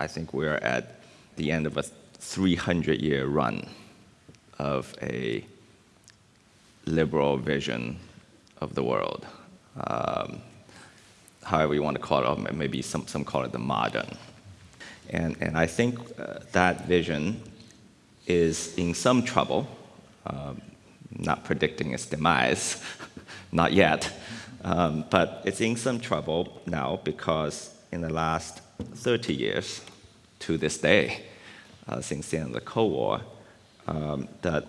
I think we're at the end of a 300-year run of a liberal vision of the world. Um, however you want to call it, maybe some, some call it the modern. And, and I think uh, that vision is in some trouble, um, not predicting its demise, not yet, um, but it's in some trouble now because in the last 30 years to this day, uh, since the end of the Cold War, um, that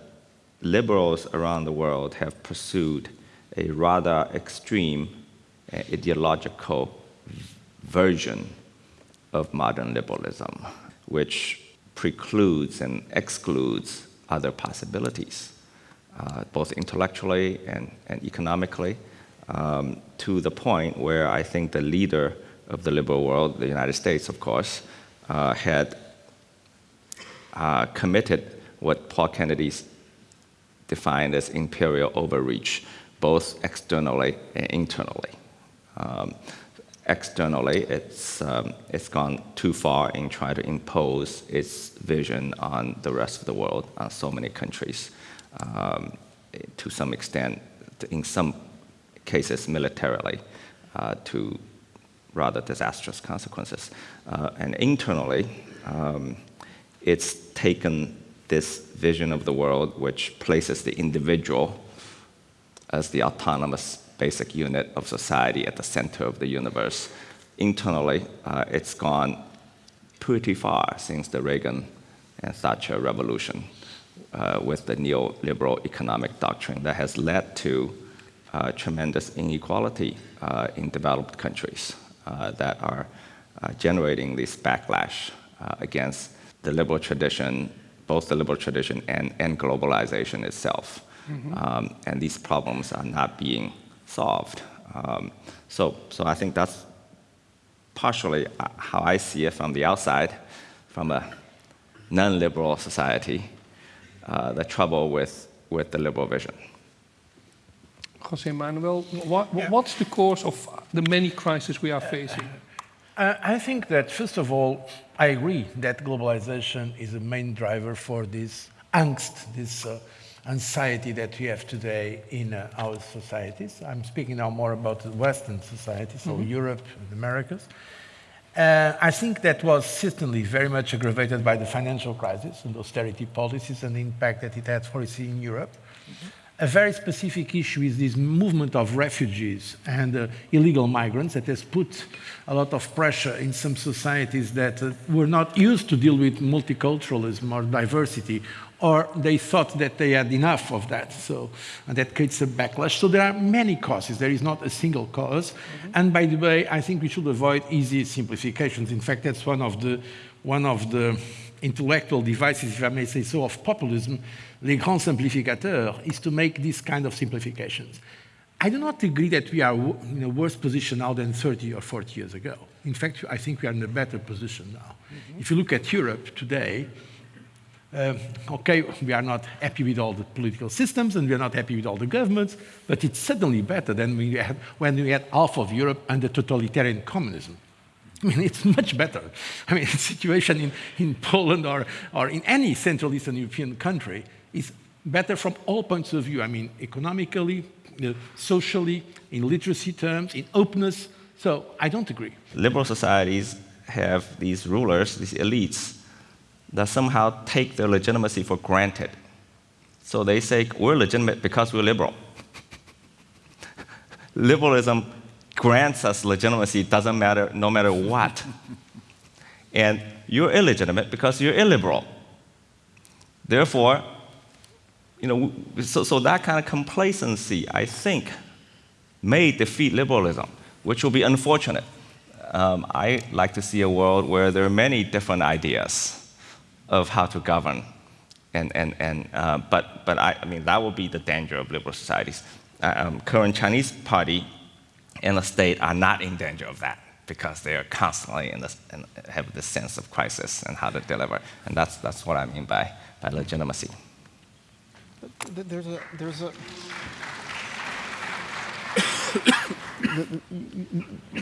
liberals around the world have pursued a rather extreme uh, ideological version of modern liberalism, which precludes and excludes other possibilities, uh, both intellectually and, and economically, um, to the point where I think the leader of the liberal world, the United States, of course, uh, had uh, committed what Paul Kennedy defined as imperial overreach, both externally and internally. Um, externally, it's, um, it's gone too far in trying to impose its vision on the rest of the world, on so many countries, um, to some extent, in some cases militarily, uh, to rather disastrous consequences. Uh, and internally, um, it's taken this vision of the world which places the individual as the autonomous basic unit of society at the center of the universe. Internally, uh, it's gone pretty far since the Reagan and Thatcher revolution uh, with the neoliberal economic doctrine that has led to uh, tremendous inequality uh, in developed countries that are uh, generating this backlash against the liberal tradition, both the liberal tradition and, and globalization itself. Mm -hmm. um, and these problems are not being solved. Um, so, so I think that's partially uh, how I see it from the outside, from a non-liberal society, uh, the trouble with, with the liberal vision. Jose Manuel, what, yeah. what's the cause of the many crises we are facing? Uh, I think that, first of all, I agree that globalization is a main driver for this angst, this uh, anxiety that we have today in uh, our societies. I'm speaking now more about the Western societies, so mm -hmm. Europe and Americas. Uh, I think that was certainly very much aggravated by the financial crisis and austerity policies and the impact that it had for us in Europe. Mm -hmm a very specific issue is this movement of refugees and uh, illegal migrants that has put a lot of pressure in some societies that uh, were not used to deal with multiculturalism or diversity, or they thought that they had enough of that. So and that creates a backlash. So there are many causes. There is not a single cause. Mm -hmm. And by the way, I think we should avoid easy simplifications. In fact, that's one of the one of the intellectual devices, if I may say so, of populism, les grands simplificateurs, is to make these kind of simplifications. I do not agree that we are in a worse position now than 30 or 40 years ago. In fact, I think we are in a better position now. Mm -hmm. If you look at Europe today, uh, okay, we are not happy with all the political systems and we are not happy with all the governments, but it's certainly better than we had, when we had half of Europe under totalitarian communism. I mean, it's much better. I mean, the situation in, in Poland or, or in any Central Eastern European country is better from all points of view. I mean, economically, you know, socially, in literacy terms, in openness. So I don't agree. Liberal societies have these rulers, these elites, that somehow take their legitimacy for granted. So they say, we're legitimate because we're liberal. Liberalism grants us legitimacy doesn't matter no matter what. and you're illegitimate because you're illiberal. Therefore, you know, so, so that kind of complacency, I think, may defeat liberalism, which will be unfortunate. Um, I like to see a world where there are many different ideas of how to govern. And, and, and, uh, but but I, I, mean, that will be the danger of liberal societies. Uh, um, current Chinese party and the state are not in danger of that because they are constantly in this, in, have this sense of crisis and how to deliver. And that's, that's what I mean by, by legitimacy. There's a, there's a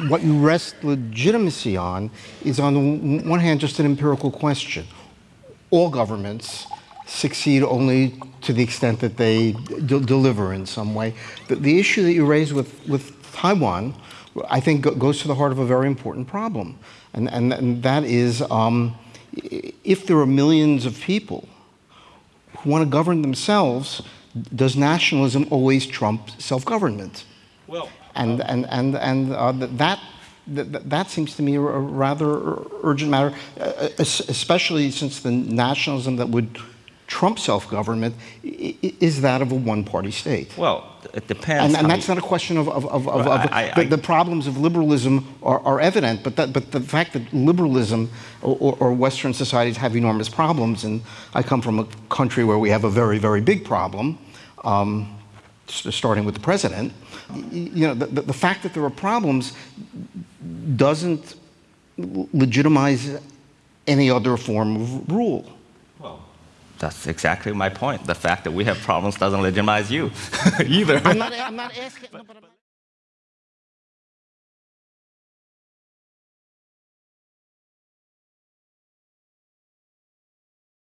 what you rest legitimacy on is, on the one hand, just an empirical question. All governments succeed only to the extent that they d- deliver in some way. The, the issue that you raise with, with Taiwan, I think, goes to the heart of a very important problem. And, and, and that is um, if there are millions of people who want to govern themselves, does nationalism always trump self government? Well, And, and, and, and uh, that, that, that seems to me a rather urgent matter, uh, especially since the nationalism that would trump self-government is that of a one-party state. well, it depends. And, and that's you- not a question of, of, of, of, Well, of I- I- the, the problems of liberalism are, are evident, but, that, but the fact that liberalism or, or, Western societies have enormous problems, and I come from a country where we have a very, very big problem, um, starting with the president, you know, the, the fact that there are problems doesn't legitimize any other form of rule. That's exactly my point. The fact that we have problems doesn't legitimize you either. I'm not, I'm not asking. but I'm-